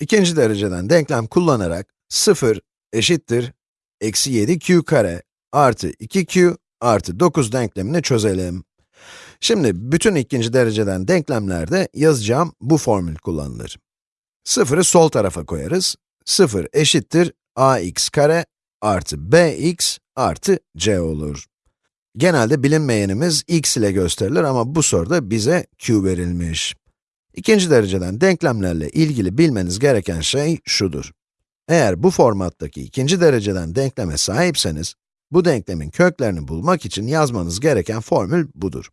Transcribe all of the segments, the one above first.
İkinci dereceden denklem kullanarak 0 eşittir eksi 7q kare artı 2q artı 9 denklemini çözelim. Şimdi bütün ikinci dereceden denklemlerde yazacağım bu formül kullanılır. 0'ı sol tarafa koyarız. 0 eşittir ax kare artı bx artı c olur. Genelde bilinmeyenimiz x ile gösterilir ama bu soruda bize q verilmiş. İkinci dereceden denklemlerle ilgili bilmeniz gereken şey şudur. Eğer bu formattaki ikinci dereceden denkleme sahipseniz, bu denklemin köklerini bulmak için yazmanız gereken formül budur.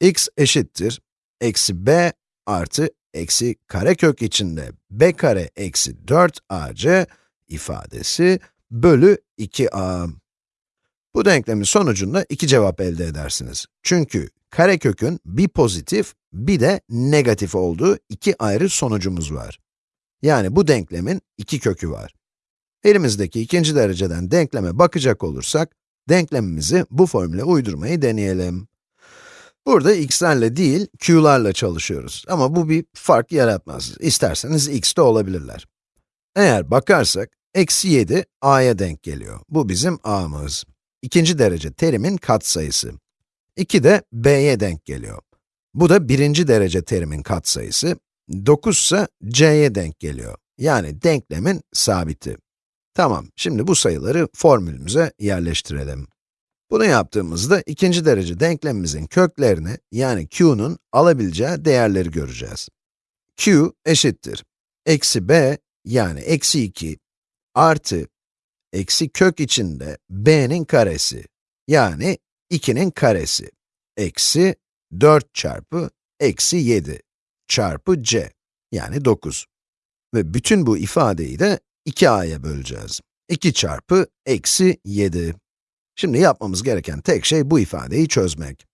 x eşittir, eksi b artı eksi karekök içinde b kare eksi 4ac ifadesi bölü 2a. Bu denklemin sonucunda iki cevap elde edersiniz. Çünkü karekökün bir pozitif, bir de negatif olduğu iki ayrı sonucumuz var. Yani bu denklemin iki kökü var. Elimizdeki ikinci dereceden denkleme bakacak olursak, denklemimizi bu formüle uydurmayı deneyelim. Burada x'lerle değil, q'larla çalışıyoruz. Ama bu bir fark yaratmaz. İsterseniz x de olabilirler. Eğer bakarsak, eksi 7 a'ya denk geliyor. Bu bizim a'mız. İkinci derece terimin katsayısı. 2 de b'ye denk geliyor. Bu da birinci derece terimin katsayısı. 9 ise c'ye denk geliyor. Yani denklemin sabiti. Tamam, şimdi bu sayıları formülümüze yerleştirelim. Bunu yaptığımızda ikinci derece denklemimizin köklerini, yani q'nun alabileceği değerleri göreceğiz. q eşittir. Eksi b, yani eksi 2, artı, eksi kök içinde b'nin karesi, yani 2'nin karesi, eksi 4 çarpı eksi 7 çarpı c, yani 9. Ve bütün bu ifadeyi de 2a'ya böleceğiz. 2 çarpı eksi 7. Şimdi yapmamız gereken tek şey bu ifadeyi çözmek.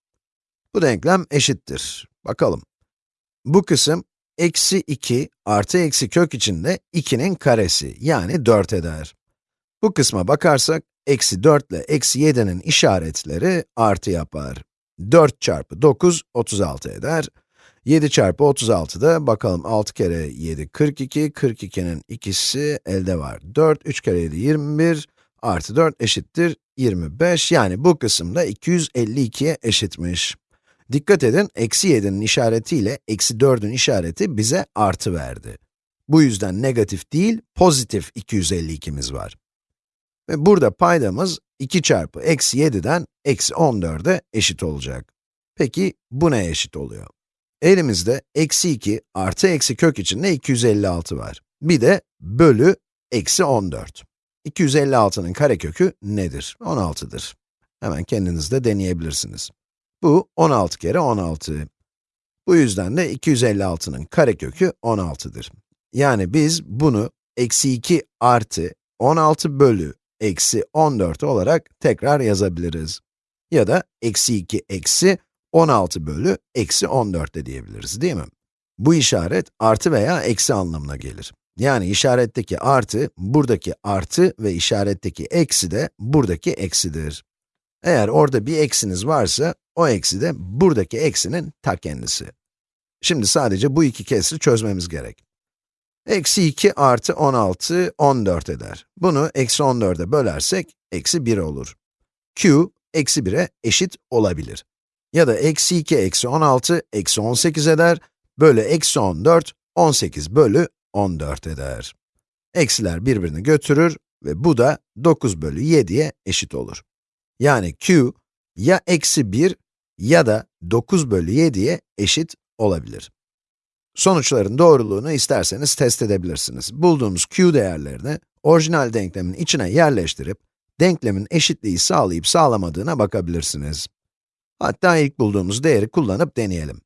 Bu denklem eşittir. Bakalım. Bu kısım, eksi 2 artı eksi kök içinde 2'nin karesi, yani 4 eder. Bu kısma bakarsak, eksi 4 ile eksi 7'nin işaretleri artı yapar. 4 çarpı 9, 36 eder. 7 çarpı 36 da bakalım 6 kere 7, 42, 42'nin ikisi elde var. 4, 3 kere 7, 21, artı 4 eşittir 25, yani bu kısımda 252'ye eşitmiş. Dikkat edin, eksi 7'nin işaretiyle eksi 4'ün işareti bize artı verdi. Bu yüzden negatif değil, pozitif 252'miz var. Ve burada paydamız 2 çarpı eksi 7'den eksi 14'e eşit olacak. Peki, bu neye eşit oluyor? Elimizde eksi 2 artı eksi kök içinde 256 var. Bir de bölü eksi 14. 256'nın karekökü nedir? 16'dır. Hemen kendiniz de deneyebilirsiniz. Bu 16 kere 16. Bu yüzden de 256'nın karekökü 16'dır. Yani biz bunu eksi 2 artı 16 bölü eksi 14 olarak tekrar yazabiliriz. Ya da eksi 2 eksi 16 bölü eksi 14 de diyebiliriz, değil mi? Bu işaret artı veya eksi anlamına gelir. Yani işaretteki artı, buradaki artı ve işaretteki eksi de buradaki eksidir. Eğer orada bir eksiniz varsa, o eksi de buradaki eksinin ta kendisi. Şimdi sadece bu iki kesri çözmemiz gerek. Eksi 2 artı 16, 14 eder. Bunu eksi 14'e bölersek, eksi 1 olur. q, eksi 1'e eşit olabilir. Ya da eksi 2 eksi 16, eksi 18 eder, bölü eksi 14, 18 bölü 14 eder. Eksiler birbirini götürür ve bu da 9 bölü 7'ye eşit olur. Yani q, ya eksi 1 ya da 9 bölü 7'ye eşit olabilir. Sonuçların doğruluğunu isterseniz test edebilirsiniz. Bulduğumuz q değerlerini orijinal denklemin içine yerleştirip, denklemin eşitliği sağlayıp sağlamadığına bakabilirsiniz. Hatta ilk bulduğumuz değeri kullanıp deneyelim.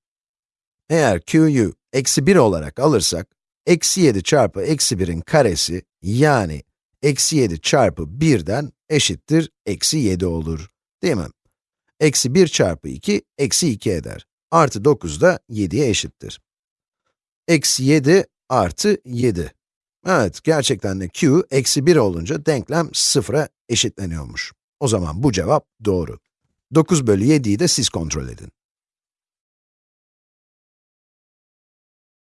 Eğer q'yu eksi 1 olarak alırsak, eksi 7 çarpı eksi 1'in karesi, yani eksi 7 çarpı 1'den eşittir eksi 7 olur. Değil mi? Eksi 1 çarpı 2, eksi 2 eder. Artı 9 da 7'ye eşittir. Eksi 7 artı 7. Evet, gerçekten de q, eksi 1 olunca denklem 0'a eşitleniyormuş. O zaman bu cevap doğru. 9 bölü 7'yi de siz kontrol edin.